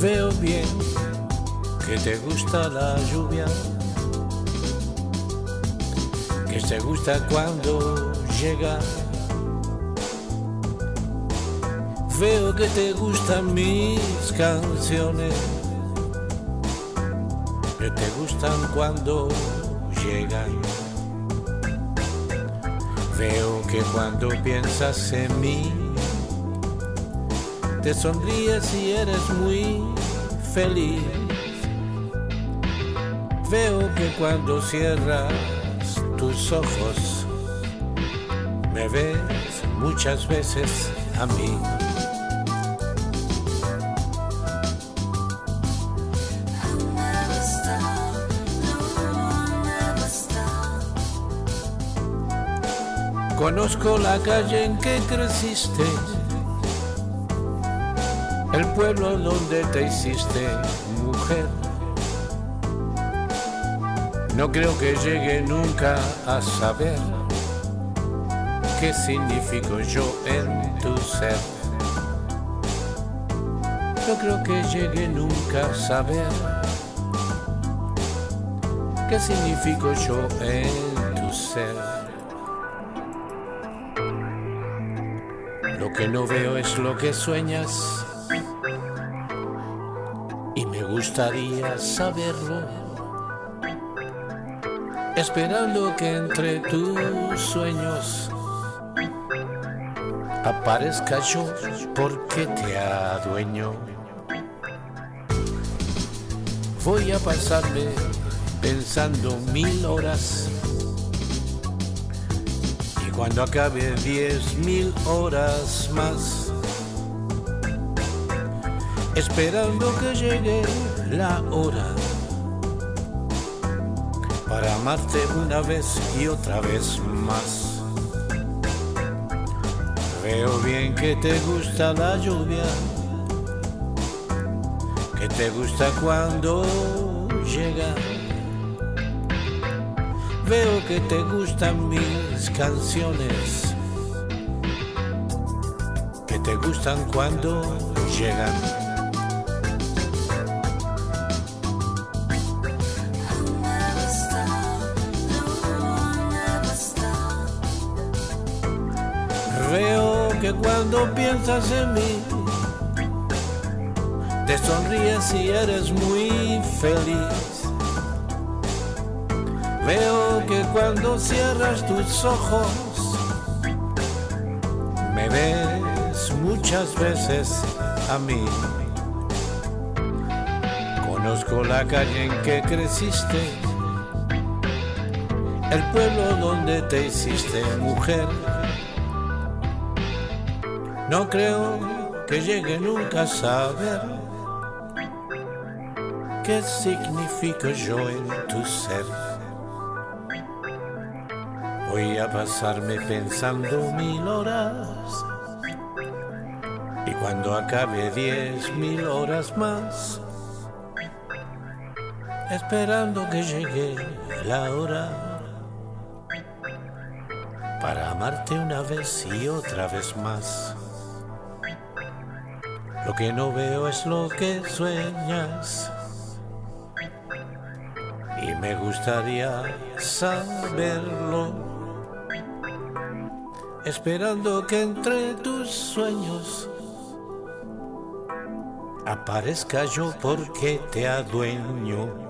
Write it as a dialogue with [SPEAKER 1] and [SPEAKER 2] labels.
[SPEAKER 1] Veo bien que te gusta la lluvia, que te gusta cuando llega. Veo que te gustan mis canciones te gustan cuando llegan. Veo que cuando piensas en mí, te sonríes y eres muy feliz. Veo que cuando cierras tus ojos, me ves muchas veces a mí. Conozco la calle en que creciste, el pueblo donde te hiciste mujer. No creo que llegue nunca a saber qué significo yo en tu ser. No creo que llegue nunca a saber qué significo yo en tu ser. Lo que no veo es lo que sueñas y me gustaría saberlo. Esperando que entre tus sueños aparezca yo porque te adueño. Voy a pasarme pensando mil horas cuando acabe diez mil horas más, esperando que llegue la hora. Para amarte una vez y otra vez más. Veo bien que te gusta la lluvia, que te gusta cuando llega Veo que te gustan mis canciones, que te gustan cuando llegan. Veo que cuando piensas en mí, te sonríes y eres muy feliz. Veo que cuando cierras tus ojos me ves muchas veces a mí. Conozco la calle en que creciste, el pueblo donde te hiciste mujer. No creo que llegue nunca a saber qué significo yo en tu ser. Voy a pasarme pensando mil horas. Y cuando acabe diez mil horas más, esperando que llegue la hora para amarte una vez y otra vez más. Lo que no veo es lo que sueñas. Y me gustaría saberlo esperando que entre tus sueños aparezca yo porque te adueño.